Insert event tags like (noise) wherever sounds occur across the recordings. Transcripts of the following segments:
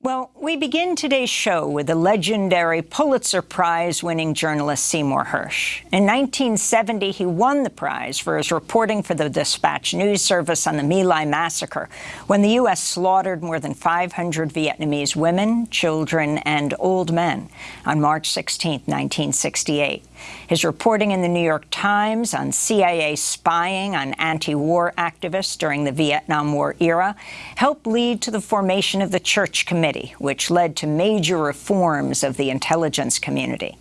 Well, we begin today's show with the legendary Pulitzer Prize-winning journalist Seymour Hersh. In 1970, he won the prize for his reporting for the Dispatch News Service on the My Lai massacre, when the U.S. slaughtered more than 500 Vietnamese women, children, and old men on March 16, 1968. His reporting in the New York Times on CIA spying on anti-war activists during the Vietnam War era helped lead to the formation of the Church Committee, which led to major reforms of the intelligence community.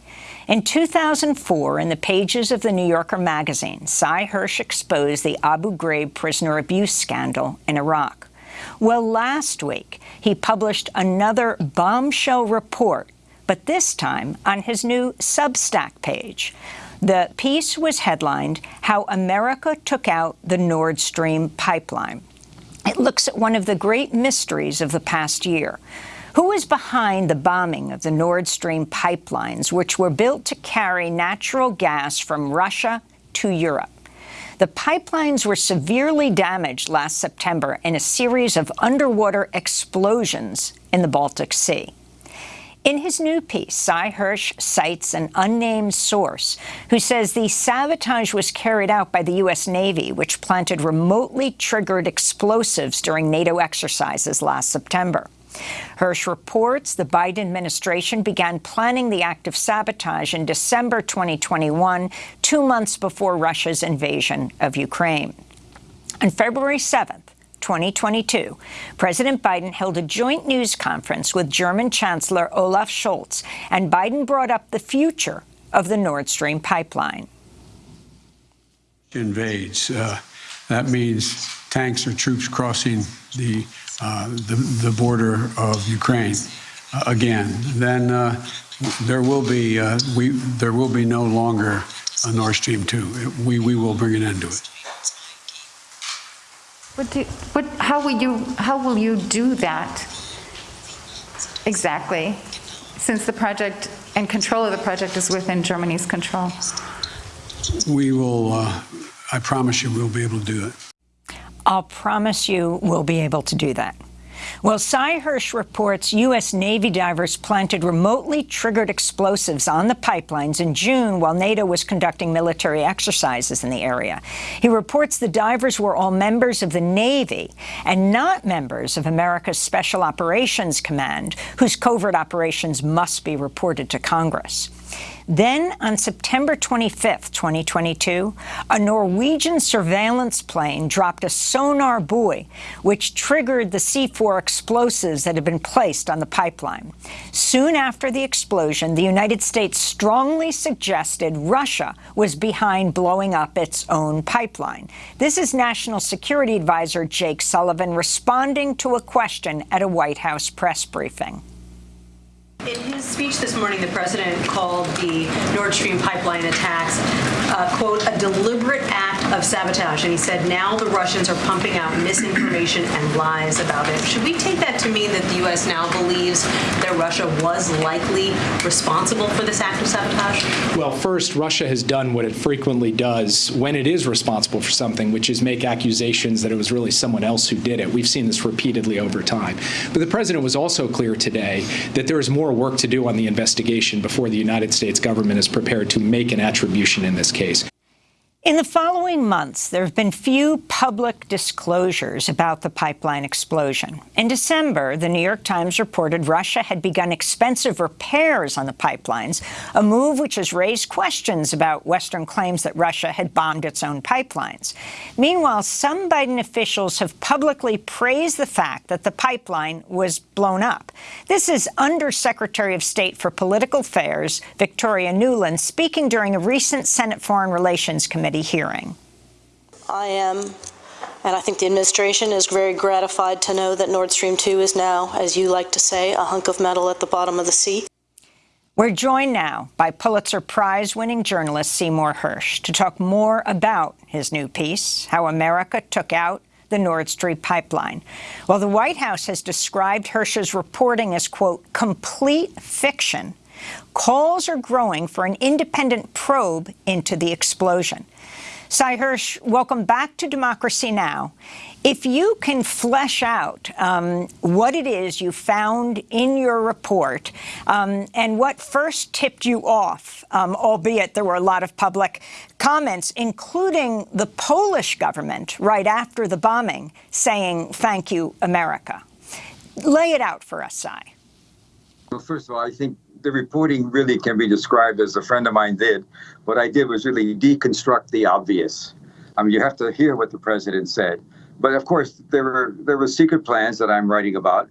In 2004, in the pages of the New Yorker magazine, Sy Hersh exposed the Abu Ghraib prisoner abuse scandal in Iraq. Well, last week, he published another bombshell report but this time on his new Substack page. The piece was headlined, How America Took Out the Nord Stream Pipeline. It looks at one of the great mysteries of the past year. Who is behind the bombing of the Nord Stream pipelines, which were built to carry natural gas from Russia to Europe? The pipelines were severely damaged last September in a series of underwater explosions in the Baltic Sea. In his new piece, Sy Hersh cites an unnamed source who says the sabotage was carried out by the U.S. Navy, which planted remotely triggered explosives during NATO exercises last September. Hersh reports the Biden administration began planning the act of sabotage in December 2021, two months before Russia's invasion of Ukraine. On February 7th, 2022, President Biden held a joint news conference with German Chancellor Olaf Scholz, and Biden brought up the future of the Nord Stream pipeline. Invades. Uh, that means tanks or troops crossing the, uh, the, the, border of Ukraine uh, again. Then uh, there will be uh, we there will be no longer a Nord Stream 2. We, we will bring an end to it. What do, what, how will you, how will you do that exactly, since the project and control of the project is within Germany's control? We will, uh, I promise you we'll be able to do it. I'll promise you we'll be able to do that. Well, Sy Hersh reports U.S. Navy divers planted remotely triggered explosives on the pipelines in June while NATO was conducting military exercises in the area. He reports the divers were all members of the Navy and not members of America's Special Operations Command, whose covert operations must be reported to Congress. Then, on September 25, 2022, a Norwegian surveillance plane dropped a sonar buoy, which triggered the C4 explosives that had been placed on the pipeline. Soon after the explosion, the United States strongly suggested Russia was behind blowing up its own pipeline. This is National Security Advisor Jake Sullivan responding to a question at a White House press briefing. In his speech this morning, the president called the Nord Stream pipeline attacks, uh, quote, a deliberate act of sabotage. And he said now the Russians are pumping out misinformation and lies about it. Should we take that to mean that the U.S. now believes that Russia was likely responsible for this act of sabotage? Well, first, Russia has done what it frequently does when it is responsible for something, which is make accusations that it was really someone else who did it. We've seen this repeatedly over time. But the president was also clear today that there is more work to do on the investigation before the United States government is prepared to make an attribution in this case. In the following months, there have been few public disclosures about the pipeline explosion. In December, the New York Times reported Russia had begun expensive repairs on the pipelines, a move which has raised questions about Western claims that Russia had bombed its own pipelines. Meanwhile, some Biden officials have publicly praised the fact that the pipeline was blown up. This is Undersecretary of State for Political Affairs Victoria Nuland speaking during a recent Senate Foreign Relations Committee hearing? I am, and I think the administration is very gratified to know that Nord Stream 2 is now, as you like to say, a hunk of metal at the bottom of the sea. We're joined now by Pulitzer Prize-winning journalist Seymour Hersh to talk more about his new piece, How America Took Out the Nord Stream pipeline. While the White House has described Hersh's reporting as, quote, complete fiction, calls are growing for an independent probe into the explosion. Sy Hersh, welcome back to Democracy Now! If you can flesh out um, what it is you found in your report um, and what first tipped you off, um, albeit there were a lot of public comments, including the Polish government right after the bombing saying, thank you, America. Lay it out for us, Sy. Well, first of all, I think the reporting really can be described as a friend of mine did. What I did was really deconstruct the obvious. I mean, you have to hear what the president said. But of course, there were there were secret plans that I'm writing about,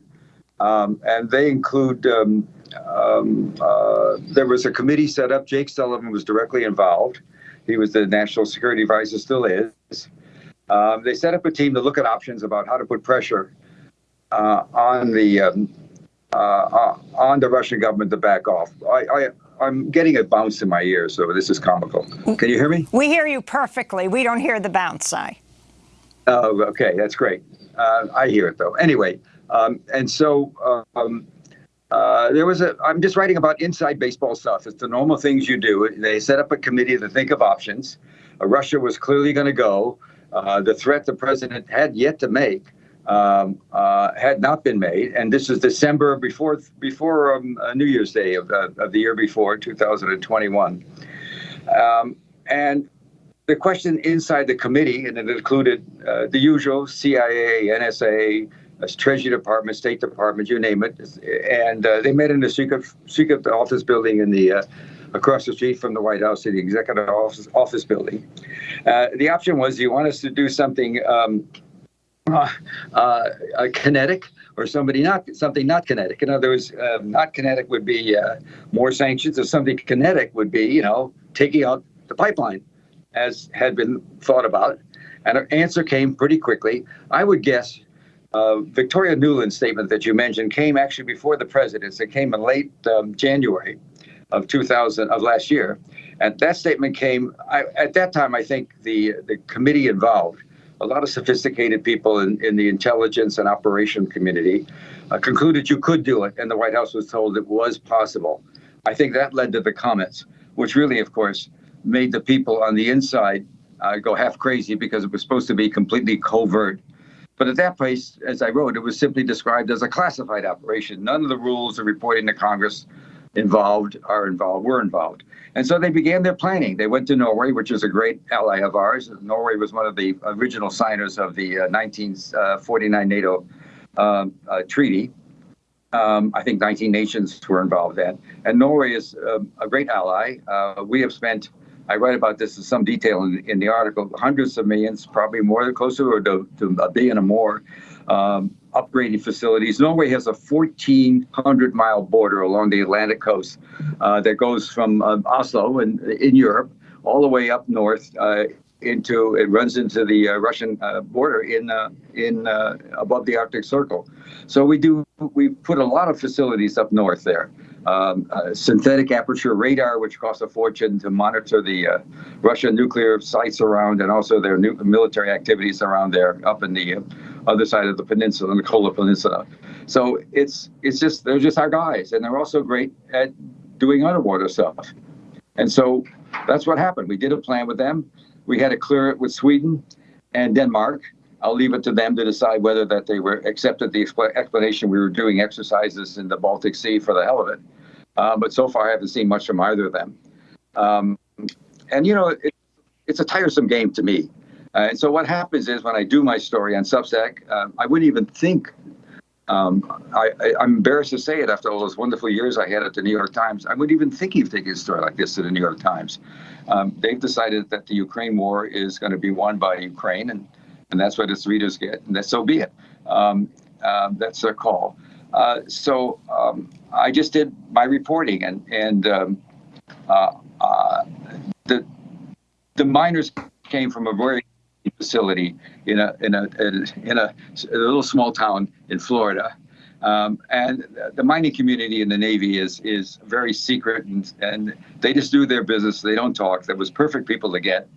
um, and they include. Um, um, uh, there was a committee set up. Jake Sullivan was directly involved. He was the national security advisor, still is. Um, they set up a team to look at options about how to put pressure uh, on the um, on the Russian government to back off. I, I I'm getting a bounce in my ear, so this is comical. Can you hear me? We hear you perfectly. We don't hear the bounce, I. Oh, okay, that's great. Uh, I hear it though. Anyway, um, and so um, uh, there was a. I'm just writing about inside baseball stuff. It's the normal things you do. They set up a committee to think of options. Uh, Russia was clearly going to go. Uh, the threat the president had yet to make um, uh, had not been made, and this is December before before um, uh, New Year's Day of, of the year before, 2021. Um, and the question inside the committee, and it included uh, the usual CIA, NSA, uh, Treasury Department, State Department, you name it, and uh, they met in the secret secret office building in the uh, across the street from the White House, the executive office office building. Uh, the option was, you want us to do something um, uh, kinetic or somebody not something not kinetic. In other words, not kinetic would be more sanctions, or something kinetic would be, you know, taking out the pipeline as had been thought about. And an answer came pretty quickly. I would guess uh, Victoria Nuland's statement that you mentioned came actually before the president's. It came in late um, January of 2000 of last year, and that statement came. I, at that time, I think the the committee involved, a lot of sophisticated people in, in the intelligence and operation community, uh, concluded you could do it, and the White House was told it was possible. I think that led to the comments, which really, of course, made the people on the inside uh, go half crazy because it was supposed to be completely covert. But at that place, as I wrote, it was simply described as a classified operation. None of the rules of reporting to Congress involved are involved, were involved. And so they began their planning. They went to Norway, which is a great ally of ours. Norway was one of the original signers of the uh, 1949 NATO um, uh, treaty. Um, I think 19 nations were involved then. And Norway is uh, a great ally. Uh, we have spent I write about this in some detail in, in the article. Hundreds of millions, probably more, closer to, to a billion or more, um, upgrading facilities. Norway has a 1,400 mile border along the Atlantic coast uh, that goes from uh, Oslo in, in Europe all the way up north uh, into it runs into the uh, Russian uh, border in uh, in above the Arctic Circle. So we do we put a lot of facilities up north there um, uh, synthetic aperture radar, which costs a fortune to monitor the uh, Russian nuclear sites around and also their new military activities around there up in the uh, other side of the peninsula, the Kola Peninsula. So it's it's just they're just our guys, and they're also great at doing underwater stuff. And so that's what happened. We did a plan with them. We had to clear it with Sweden and Denmark. I'll leave it to them to decide whether that they were accepted the explanation we were doing exercises in the Baltic Sea for the hell of it. Uh, but so far, I haven't seen much from either of them. Um, and, you know, it, it's a tiresome game to me. Uh, and so what happens is when I do my story on Substack, uh, I wouldn't even think. Um, I, am embarrassed to say it after all those wonderful years I had at the New York Times. I wouldn't even think of taking a story like this to the New York Times. Um, they've decided that the Ukraine war is going to be won by Ukraine, and, and that's what its readers get, and that so be it. Um, uh, that's their call. Uh, so um, I just did my reporting, and and um, uh, the the miners came from a very facility in a in a in a, little small town in Florida. Um, and the mining community in the Navy is is very secret, and, and they just do their business. They don't talk. That was perfect people to get,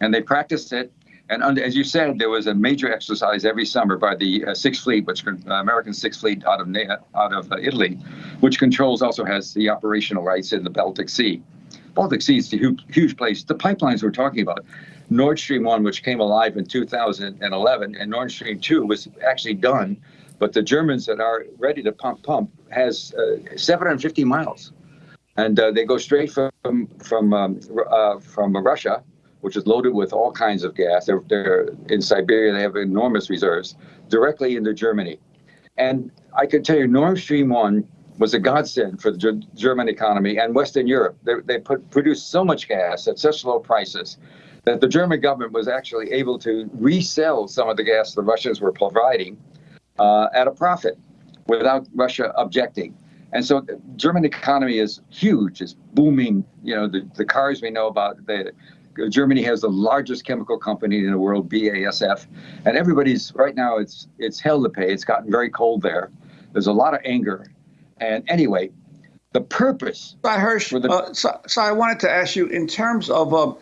and they practiced it and under, as you said, there was a major exercise every summer by the uh, Sixth Fleet, which uh, American Sixth Fleet out of out of uh, Italy, which controls also has the operational rights in the Baltic Sea. Baltic Sea is a huge, huge place. The pipelines we're talking about, Nord Stream 1, which came alive in 2011, and Nord Stream 2 was actually done. But the Germans that are ready to pump pump has uh, 750 miles, and uh, they go straight from from um, uh, from Russia, which is loaded with all kinds of gas. They're, they're in Siberia. They have enormous reserves directly into Germany, and I can tell you, Nord Stream 1 was a godsend for the German economy and Western Europe. They, they put, produced so much gas at such low prices that the German government was actually able to resell some of the gas the Russians were providing uh, at a profit without Russia objecting. And so the German economy is huge, it's booming. You know, the, the cars we know about, the, Germany has the largest chemical company in the world, BASF, and everybody's right now. It's it's hell to pay. It's gotten very cold there. There's a lot of anger, and anyway, the purpose. Sy Hersh, the, uh, so, so, I wanted to ask you in terms of uh,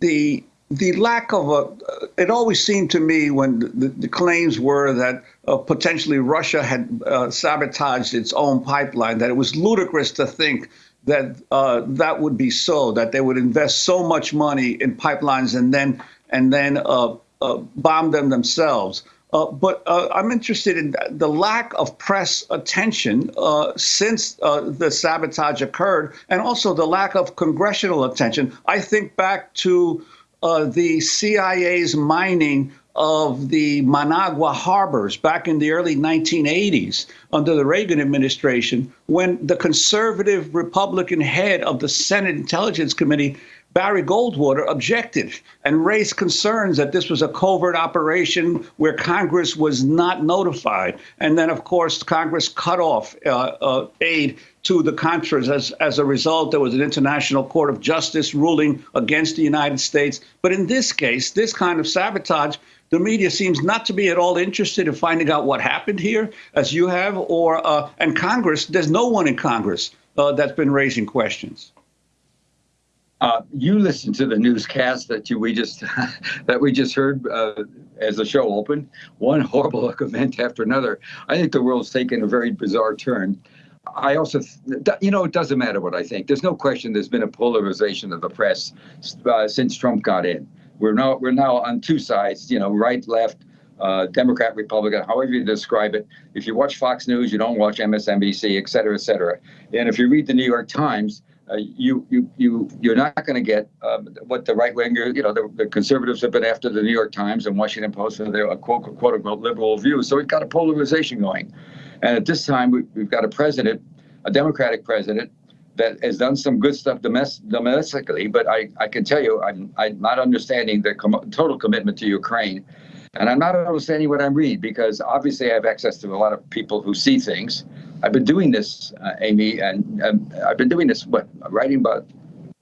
the the lack of a, it always seemed to me when the, the claims were that uh, potentially Russia had uh, sabotaged its own pipeline, that it was ludicrous to think that uh, that would be so, that they would invest so much money in pipelines and then and then uh, uh, bomb them themselves. Uh, but I'm interested in the lack of press attention since the sabotage occurred, and also the lack of congressional attention. I think back to uh, the CIA's mining of the Managua harbors back in the early 1980s under the Reagan administration, when the conservative Republican head of the Senate Intelligence Committee Barry Goldwater objected and raised concerns that this was a covert operation where Congress was not notified. And then, of course, Congress cut off uh, uh, aid to the Contras. As, as a result, there was an International Court of Justice ruling against the United States. But in this case, this kind of sabotage, the media seems not to be at all interested in finding out what happened here, as you have, or uh, and Congress. There's no one in Congress uh, that's been raising questions. Uh, you listened to the newscast that you, we just (laughs) that we just heard uh, as the show opened. One horrible (laughs) event after another. I think the world's taken a very bizarre turn. I also, you know, it doesn't matter what I think. There's no question. There's been a polarization of the press uh, since Trump got in. We're now we're now on two sides. You know, right, left. Uh, Democrat, Republican, however you describe it. If you watch Fox News, you don't watch MSNBC, et cetera, et cetera. And if you read the New York Times, uh, you you you you're not going to get um, what the right winger, you know, the, the, conservatives have been after the New York Times and Washington Post for their uh, quote quote unquote liberal views. So we've got a polarization going, and at this time we, have got a president, a Democratic president. That has done some good stuff domestically, but I, I can tell you I'm, I'm not understanding the com- total commitment to Ukraine. And I'm not understanding what I read because obviously I have access to a lot of people who see things I've been doing this, uh, Amy, and um, I've been doing this, what, writing about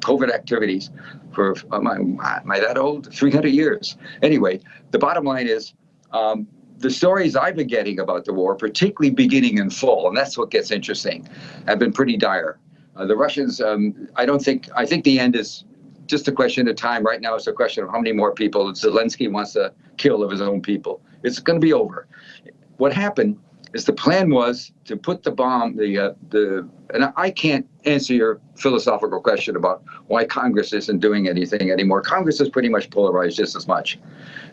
covert activities for, am I, am I that old? 300 years. Anyway, the bottom line is um, the stories I've been getting about the war, particularly beginning in fall, and that's what gets interesting, have been pretty dire. Uh, the Russians, um, I don't think, I think the end is just a question of time. Right now, it's a question of how many more people Zelensky wants to kill of his own people. It's going to be over. What happened is the plan was to put the bomb, the uh, the, and I can't answer your philosophical question about why Congress isn't doing anything anymore. Congress is pretty much polarized just as much,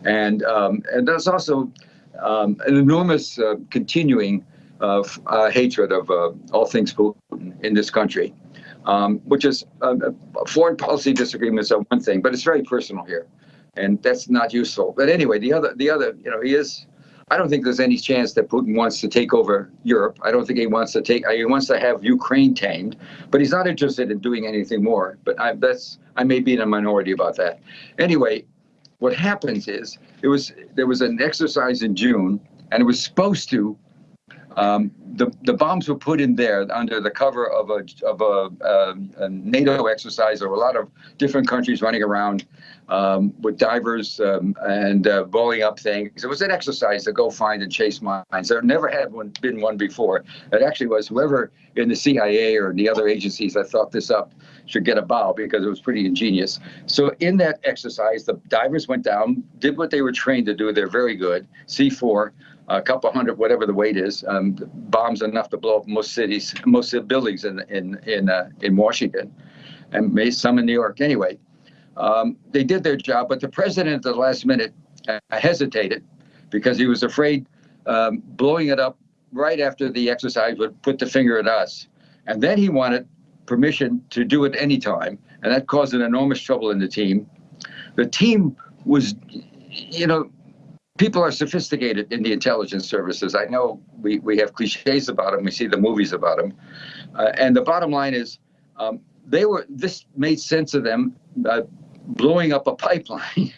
and um, and there's also um, an enormous uh, continuing uh, hatred of uh, all things Putin in this country, um, which is uh, foreign policy disagreements are one thing, but it's very personal here, and that's not useful. But anyway, the other the other you know he is I don't think there's any chance that Putin wants to take over Europe. I don't think he wants to take. He wants to have Ukraine tamed, but he's not interested in doing anything more. But I, that's I may be in a minority about that. Anyway, what happens is it was there was an exercise in June, and it was supposed to um, the, the bombs were put in there under the cover of a of a, a, a NATO exercise. There were a lot of different countries running around um, with divers um, and uh, blowing up things. It was an exercise to go find and chase mines. There never had one, been one before. It actually was whoever in the CIA or in the other agencies that thought this up should get a bow because it was pretty ingenious. So in that exercise, the divers went down, did what they were trained to do. They're very good. C4 a couple hundred, whatever the weight is, um, bombs enough to blow up most cities, most buildings in in in uh, in Washington, and maybe some in New York. Anyway, Um, they did their job, but the president at the last minute uh, hesitated because he was afraid um, blowing it up right after the exercise would put the finger at us. And then he wanted permission to do it anytime, and that caused an enormous trouble in the team. The team was, you know, people are sophisticated in the intelligence services. I know we, we have cliches about them, we see the movies about them. Uh, and the bottom line is, um, they were, this made sense of them. Uh, blowing up a pipeline,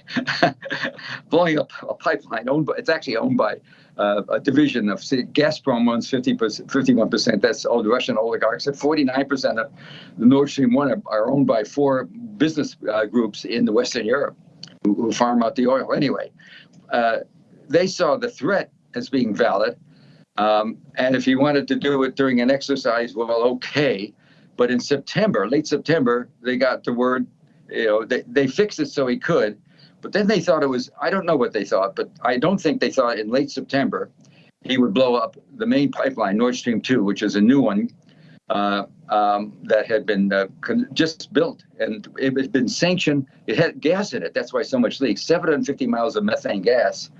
(laughs) blowing up a pipeline owned by, it's actually owned by uh, a division of Gazprom owns 50 51%. That's all the Russian oligarchs. And 49% of the Nord Stream 1 are, are owned by four business uh, groups in the Western Europe who, who farm out the oil anyway. Uh, they saw the threat as being valid. Um, and if he wanted to do it during an exercise, well, okay. But in September, late September, they got the word, you know, they, they fixed it so he could. But then they thought it was, I don't know what they thought, but I don't think they thought in late September he would blow up the main pipeline, Nord Stream 2, which is a new one uh, um, that had been uh, just built and it had been sanctioned. It had gas in it. That's why so much leaks. 750 miles of methane gas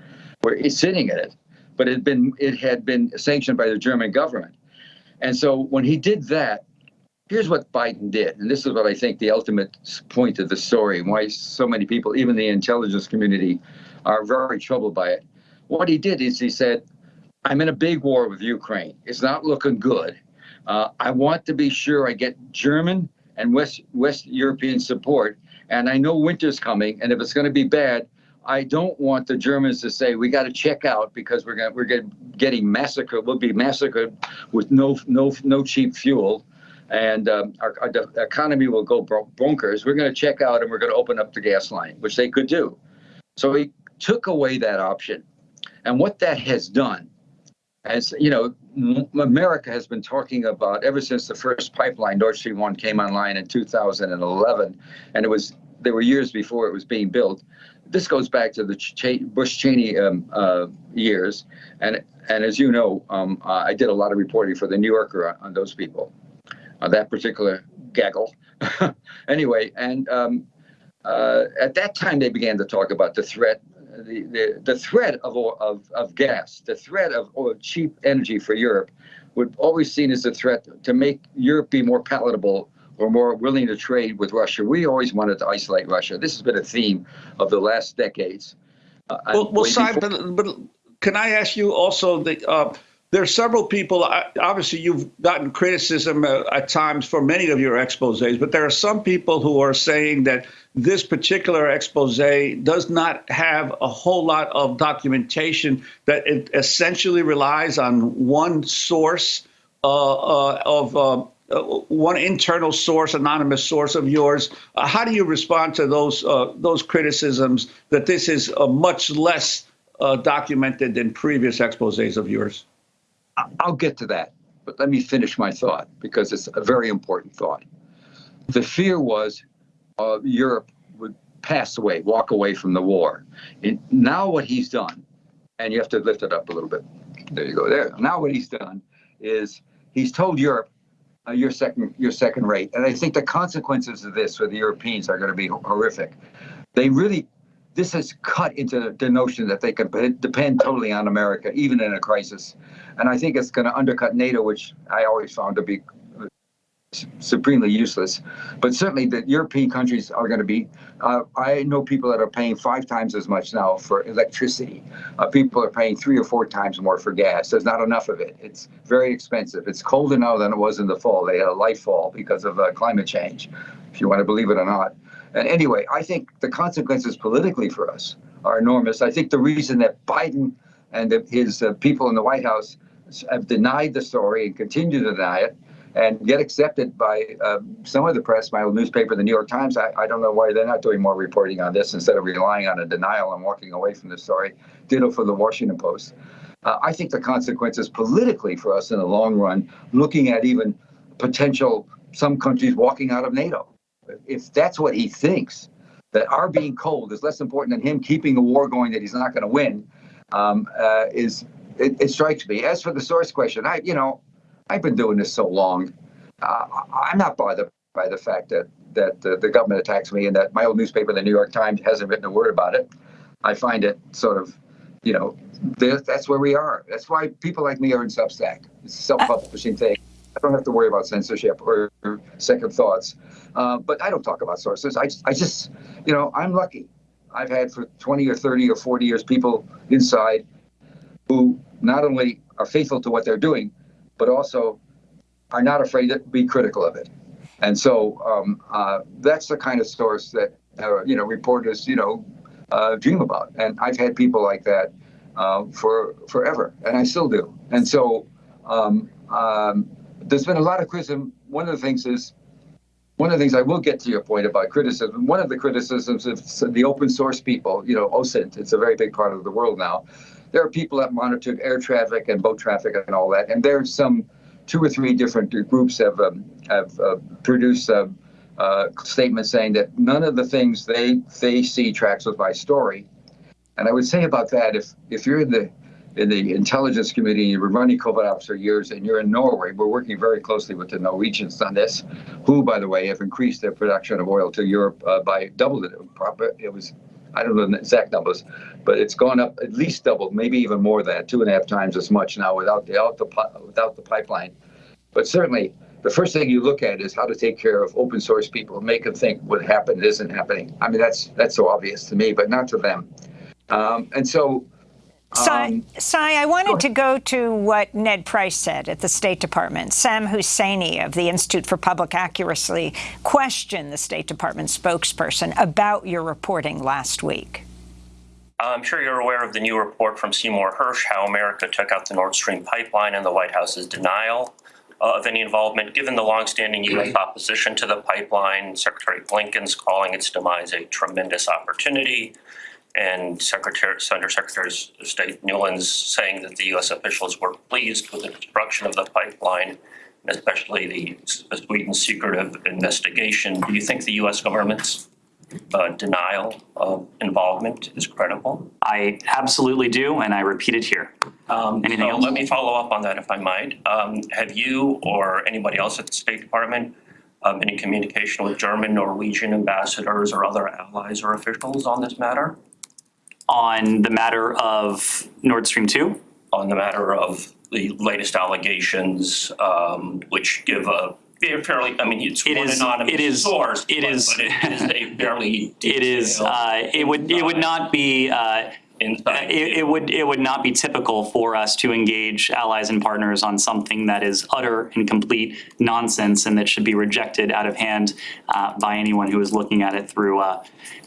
were sitting in it, but it had been it had been sanctioned by the German government. And so when he did that, here's what Biden did, and this is what I think the ultimate point of the story, why so many people, even the intelligence community, are very troubled by it. What he did is he said, "I'm in a big war with Ukraine. It's not looking good." Uh, I want to be sure I get German and West West European support, and I know winter's coming, and if it's going to be bad, I don't want the Germans to say we got to check out because we're going we're getting massacred. We'll be massacred with no no no cheap fuel, and um, our, our, economy will go bonkers. We're going to check out and we're going to open up the gas line, which they could do. So he took away that option, and what that has done as you know, America has been talking about ever since the first pipeline, Nord Stream 1, came online in 2011, and it was there were years before it was being built. This goes back to the Ch Bush Cheney um, uh, years, and and as you know, um, uh, I did a lot of reporting for the New Yorker on, on those people, uh, that particular gaggle. (laughs) anyway, and um, uh, at that time they began to talk about the threat the, the, the threat of, of, of gas, the threat of oil, cheap energy for Europe, would always seen as a threat to make Europe be more palatable or more willing to trade with Russia. We always wanted to isolate Russia. This has been a theme of the last decades. Uh, well, well Simon, but, but, can I ask you also the uh, there are several people, obviously, you've gotten criticism uh, at times for many of your exposes, but there are some people who are saying that this particular expose does not have a whole lot of documentation, that it essentially relies on one source uh, uh, of. Uh, uh one internal source, anonymous source of yours. Uh, how do you respond to those those criticisms that this is much less documented than previous exposes of yours? I'll get to that, but let me finish my thought because it's a very important thought. The fear was uh, Europe would pass away, walk away from the war. And now what he's done, and you have to lift it up a little bit. There you go. There. Now what he's done is he's told Europe, uh, you're second, you're second rate. And I think the consequences of this for the Europeans are going to be horrific. They really this has cut into the notion that they can depend totally on America, even in a crisis. And I think it's going to undercut NATO, which I always found to be supremely useless. But certainly the European countries are going to be, uh, I know people that are paying five times as much now for electricity. Uh, people are paying three or four times more for gas. There's not enough of it. It's very expensive. It's colder now than it was in the fall. They had a light fall because of uh, climate change, if you want to believe it or not. And anyway, I think the consequences politically for us are enormous. I think the reason that Biden and his uh, people in the White House have denied the story and continue to deny it and get accepted by uh, some of the press, my old newspaper, the New York Times. I, I, don't know why they're not doing more reporting on this instead of relying on a denial and walking away from the story. Ditto for the Washington Post. Uh, I think the consequences politically for us in the long run, looking at even potential some countries walking out of NATO if that's what he thinks, that our being cold is less important than him keeping the war going that he's not going to win, um, uh, is it, it, strikes me. As for the source question, I you know, I've been doing this so long, uh, I'm not bothered by the fact that that uh, the government attacks me and that my old newspaper, the New York Times, hasn't written a word about it. I find it sort of, you know, that's where we are. That's why people like me are in Substack. It's a self-publishing thing. I don't have to worry about censorship or second thoughts. Uh, but I don't talk about sources. I, I just, you know, I'm lucky. I've had for 20 or 30 or 40 years people inside who not only are faithful to what they're doing, but also are not afraid to be critical of it. And so um, uh, that's the kind of source that uh, you know reporters you know uh, dream about. And I've had people like that uh, for forever, and I still do. And so um, um, there's been a lot of criticism. One of the things is one of the things I will get to your point about criticism. One of the criticisms of the open source people, you know, OSINT, it's a very big part of the world now. There are people that monitor air traffic and boat traffic and all that, and there's some two or three different groups have um, have uh, produced uh, uh, statements saying that none of the things they they see tracks with my story. And I would say about that, if if you're in the in the intelligence community and you've been running covert ops for years and you're in Norway, we're working very closely with the Norwegians on this, who, by the way, have increased their production of oil to Europe uh, by doubled it. It was I don't know the exact numbers, but it's gone up at least doubled, maybe even more than two and a half times as much now without the, without the, without the pipeline. But certainly, the first thing you look at is how to take care of open source people, and make them think what happened isn't happening. I mean, that's that's so obvious to me, but not to them. Um, and so Sy, Sy, I wanted to go to what Ned Price said at the State Department. Sam Husseini of the Institute for Public Accuracy questioned the State Department spokesperson about your reporting last week. I'm sure you're aware of the new report from Seymour Hersh, how America took out the Nord Stream pipeline and the White House's denial uh, of any involvement, given the longstanding U.S. opposition to the pipeline, Secretary Blinken's calling its demise a tremendous opportunity, and Secretary, Under Secretary of State Nuland's saying that the U.S. officials were pleased with the destruction of the pipeline, and especially the Sweden secretive investigation. Do you think the U.S. government's uh, denial of involvement is credible? I absolutely do, and I repeat it here. Um, Anything so else? Let me follow up on that, if I might. Um, have you or anybody else at the State Department um, been in communication with German, Norwegian ambassadors or other allies or officials on this matter? On the matter of Nord Stream 2? On the matter of the latest allegations, um, which give a fairly, I mean, it's It one is- anonymous it is- source, it but- is- but it is a fairly (laughs) It is, detailed uh, it would, it would not be, uh, insight. it, it would, it would not be typical for us to engage allies and partners on something that is utter and complete nonsense and that should be rejected out of hand uh, by anyone who is looking at it through, uh,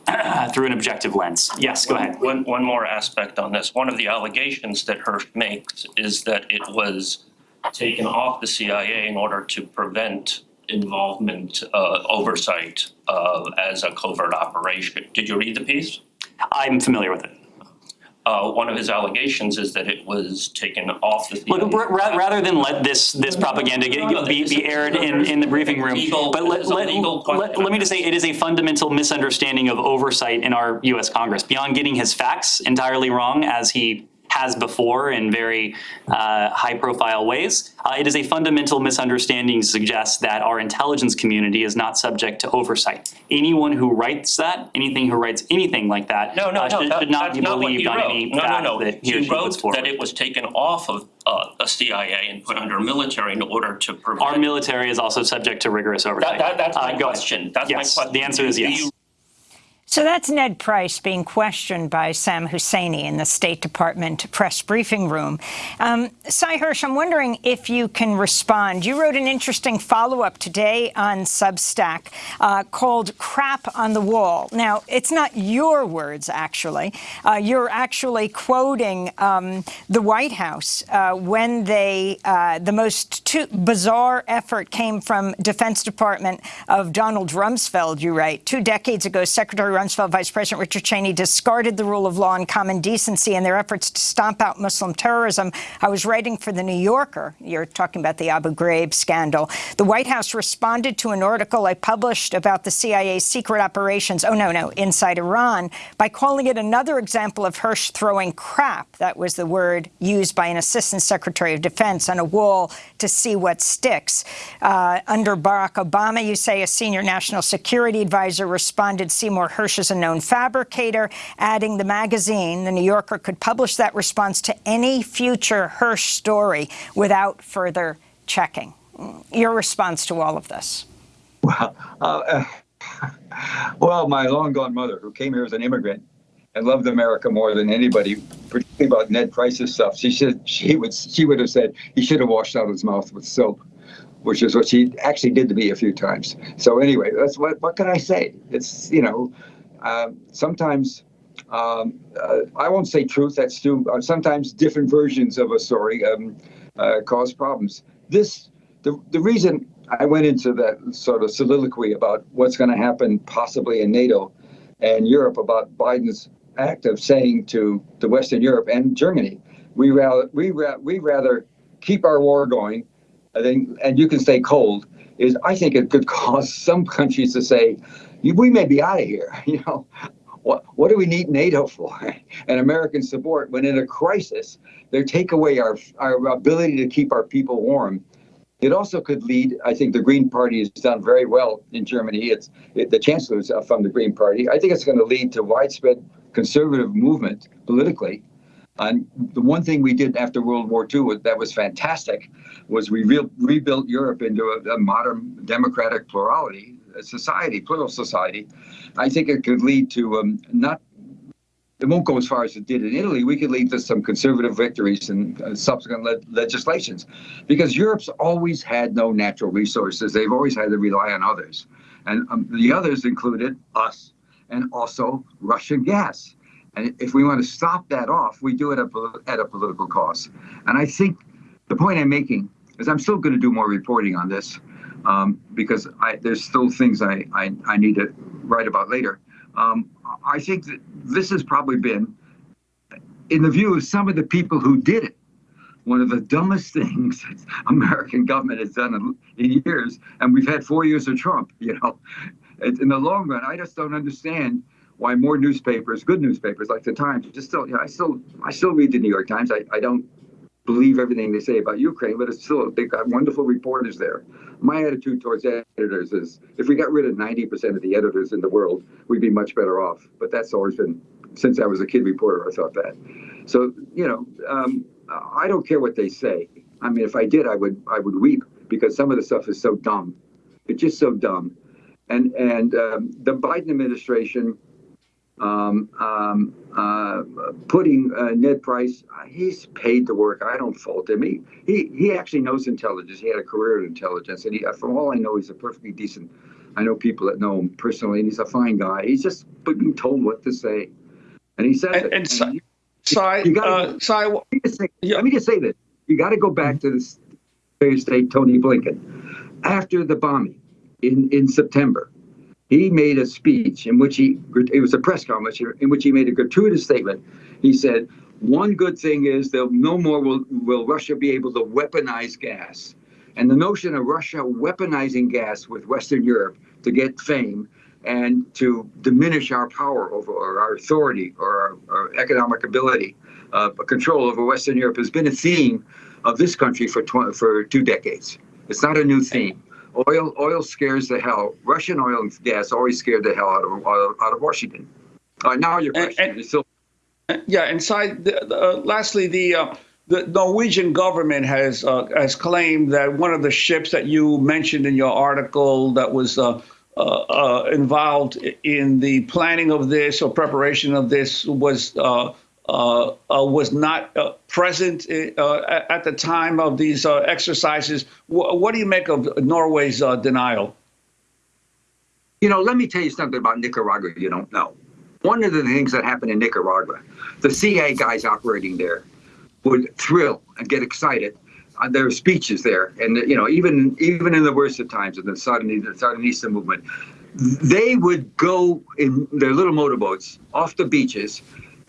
(clears throat) through an objective lens. Yes, go ahead. One, one more aspect on this. One of the allegations that Hersh makes is that it was taken off the CIA in order to prevent involvement, uh, oversight, uh, as a covert operation. Did you read the piece? I'm familiar with it. Uh, one of his allegations is that it was taken off the ra- ra- rather than let this, this propaganda get, be, be aired in, in the briefing room, Legal- but let, this is a let, let, let me just say, it is a fundamental misunderstanding of oversight in our US Congress. Beyond getting his facts entirely wrong, as he has before in very uh, high-profile ways, uh, it is a fundamental misunderstanding to suggest that our intelligence community is not subject to oversight. Anyone who writes that, anything who writes anything like that, No, no, uh, should, that- should not be believed on wrote. any No, no, fact no. that he He wrote that it was taken off of uh, a CIA and put under military in order to prevent. Our military is also subject to rigorous oversight. That- that- that's Uh, my ahead. question. That's my question. the answer is yes. So that's Ned Price being questioned by Sam Husseini in the State Department press briefing room. Um, Sy Hersh, I'm wondering if you can respond. You wrote an interesting follow-up today on Substack uh, called Crap on the Wall. Now, it's not your words, actually. Uh, you're actually quoting um, the White House uh, when they, uh, the most bizarre effort came from Defense Department of Donald Rumsfeld, you write. Two decades ago, Secretary Rumsfeld, Vice President Richard Cheney discarded the rule of law and common decency in their efforts to stomp out Muslim terrorism. I was writing for The New Yorker. You're talking about the Abu Ghraib scandal. The White House responded to an article I published about the CIA's secret operations, oh, no, no, inside Iran, by calling it another example of Hersh throwing crap. That was the word used by an Assistant Secretary of Defense on a wall to see what sticks. Uh, under Barack Obama, you say a senior national security advisor responded Seymour Hersh is a known fabricator, adding the magazine, The New Yorker, could publish that response to any future Hersh story without further checking. Your response to all of this? Well, uh, (laughs) well, my long gone mother, who came here as an immigrant and loved America more than anybody, particularly about Ned Price's stuff, she said she would she would have said he should have washed out his mouth with soap which is what she actually did to me a few times. So anyway, that's what what can I say? It's you know, uh, sometimes um, uh, I won't say truth. That's too. Uh, sometimes different versions of a story um, uh, cause problems. This the the reason I went into that sort of soliloquy about what's going to happen possibly in NATO and Europe about Biden's act of saying to to Western Europe and Germany, we rather we, ra- we rather keep our war going I think, and you can stay cold, is I think it could (laughs) cause some countries to say, we may be out of here. (laughs) You know, what what do we need NATO for? (laughs) And American support when in a crisis, they take away our our ability to keep our people warm. It also could lead. I think the Green Party has done very well in Germany. It's it, the chancellor's uh, from the Green Party. I think it's going to lead to widespread conservative movement politically and the one thing we did after World War II that was fantastic was we re- rebuilt Europe into a, a modern democratic plurality society, plural society. I think it could lead to um, not. It won't go as far as it did in Italy. We could lead to some conservative victories and uh, subsequent le- legislations, because Europe's always had no natural resources. They've always had to rely on others, and um, the others included us and also Russian gas. And if we want to stop that off, we do it at a political cost. And I think the point I'm making is I'm still going to do more reporting on this um, because I, there's still things I, I, I, need to write about later. Um, I think that this has probably been, in the view of some of the people who did it, one of the dumbest (laughs) things American government has done in, in years. And we've had four years of Trump, you know. In the long run, I just don't understand why more newspapers, good newspapers like the Times, just still, you know, I still, I still read the New York Times. I, I don't believe everything they say about Ukraine, but it's still they've got wonderful reporters there. My attitude towards editors is if we got rid of 90% of the editors in the world, we'd be much better off. But that's always been since I was a kid reporter. I thought that. So you know, um, I don't care what they say. I mean, if I did, I would I would weep because some of the stuff is so dumb. It's just so dumb. And and um, the Biden administration um, um, uh, putting uh, Ned Price, uh, he's paid to work. I don't fault him. He, he he actually knows intelligence. He had a career in intelligence, and he, from all I know, he's a perfectly decent. I know people that know him personally, and he's a fine guy. He's just being told what to say, and he says and, it. And, so, you, so you gotta, uh, so I, let, me just say, yeah. let me just say this: you got to go back to Secretary of State Tony Blinken after the bombing in in September he made a speech in which he it was a press conference in which he made a gratuitous statement. He said, "One good thing is that no more will will Russia be able to weaponize gas." And the notion of Russia weaponizing gas with Western Europe to get fame and to diminish our power over or our authority or our, our economic ability, uh, control over Western Europe has been a theme of this country for for two decades. It's not a new theme. Oil, oil scares the hell. Russian oil and gas always scared the hell out of out of Washington. Uh, now your question and, and, is still. Yeah, and side, uh, lastly, the uh, the Norwegian government has uh, has claimed that one of the ships that you mentioned in your article that was uh, uh, involved in the planning of this or preparation of this was Uh, uh, was not uh, present uh, at the time of these exercises. what do you make of Norway's denial? You know, let me tell you something about Nicaragua you don't know. One of the things that happened in Nicaragua, the CIA guys operating there would thrill and get excited uh, their speeches there, and you know, even even in the worst of times, in the Sandinista movement, they would go in their little motorboats off the beaches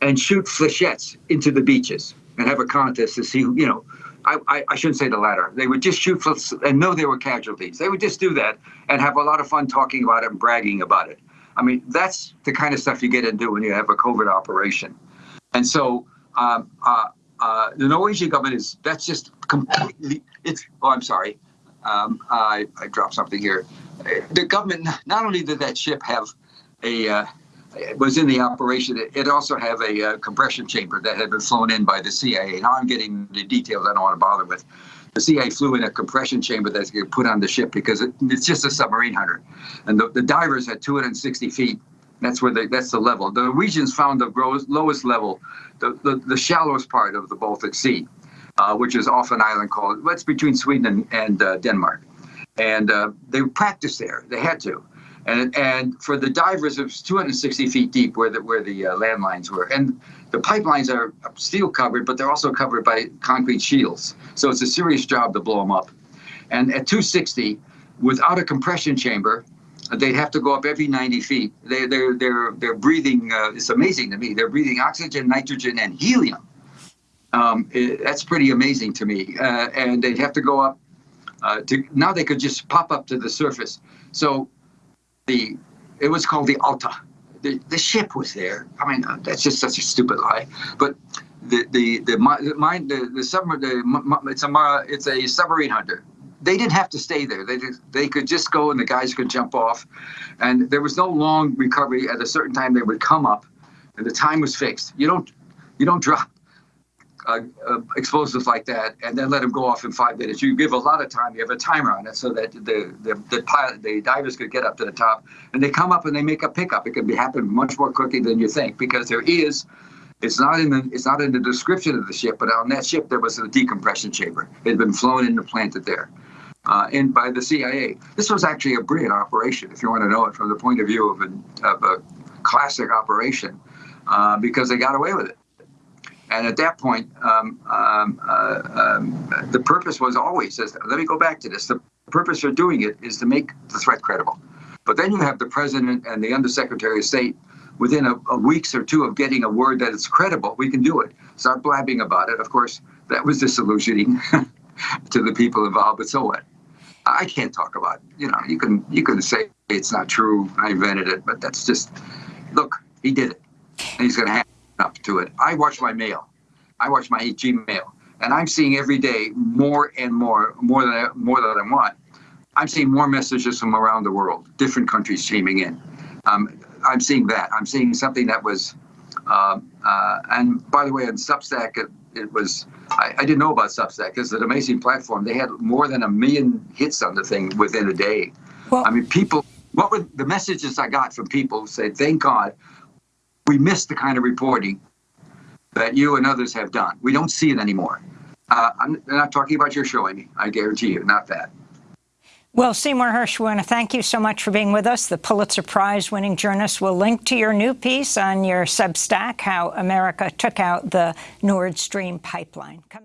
and shoot flechettes into the beaches and have a contest to see, you know, I, I, I shouldn't say the latter. They would just shoot and know they were casualties. They would just do that and have a lot of fun talking about it and bragging about it. I mean, that's the kind of stuff you get into when you have a covert operation. And so um, uh, uh, the Norwegian government is, that's just completely, it's, oh, I'm sorry. Um, I, I dropped something here. The government, not only did that ship have a, uh, was in the operation, it, it also have a uh, compression chamber that had been flown in by the CIA. Now I'm getting the details I don't want to bother with. The CIA flew in a compression chamber that's put on the ship because it, it's just a submarine hunter. And the, the divers at 260 feet, that's where they, that's the level. The Norwegians found the lowest level, the, the, the shallowest part of the Baltic Sea, uh, which is off an island called, it's between Sweden and, and uh, Denmark. And uh, they practiced there. They had to. And, and for the divers, it was 260 feet deep where the, where the uh, landlines were. And the pipelines are steel covered, but they're also covered by concrete shields. So it's a serious job to blow them up. And at 260, without a compression chamber, they'd have to go up every 90 feet. They, they're, they're, they're breathing, uh, it's amazing to me, they're breathing oxygen, nitrogen, and helium. Um, it- that's pretty amazing to me. Uh, and they'd have to go up uh, to, now they could just pop up to the surface. So the it was called the Alta. The, the ship was there. I mean, uh, that's just such a stupid lie. But the the the mine the the submarine the, it's a it's a submarine hunter. They didn't have to stay there. They they could just go and the guys could jump off, and there was no long recovery. At a certain time, they would come up, and the time was fixed. You don't you don't drop uh, uh, explosives like that and then let them go off in five minutes. You give a lot of time. You have a timer on it so that the the the, pilot, the divers could get up to the top and they come up and they make a pickup. It can be happen much more quickly than you think because there is. It's not in the it's not in the description of the ship, but on that ship there was a decompression chamber. It had been flown in and planted there, uh, in by the CIA. This was actually a brilliant operation, if you want to know it from the point of view of a, of a classic operation, uh, because they got away with it. And at that point, um, um, uh, um, the purpose was always, as, let me go back to this, the purpose for doing it is to make the threat credible. But then you have the president and the undersecretary of state within a, a weeks or two of getting a word that it's credible, we can do it. Start blabbing about it. Of course, that was disillusioning (laughs) to the people involved, but so what? I can't talk about, it. you know, you can you can say it's not true, I invented it, but that's just, look, he did it. And he's going to have up to it. I watch my mail. I watch my Gmail, and I'm seeing every day more and more, more than I, more than I want. I'm seeing more messages from around the world, different countries streaming in. Um, I'm seeing that. I'm seeing something that was, uh, uh, and by the way, on Substack, it, it was. I, I didn't know about Substack. It's an amazing platform. They had more than a million hits on the thing within a day. Well- I mean, people. What were the messages I got from people? Who said, "Thank God, we miss the kind of reporting that you and others have done. We don't see it anymore." Uh, I'm not talking about your show, Amy. I guarantee you, not that. Well, Seymour Hersh, we want to thank you so much for being with us. The Pulitzer Prize winning journalist will link to your new piece on your Substack, How America Took Out the Nord Stream Pipeline. Coming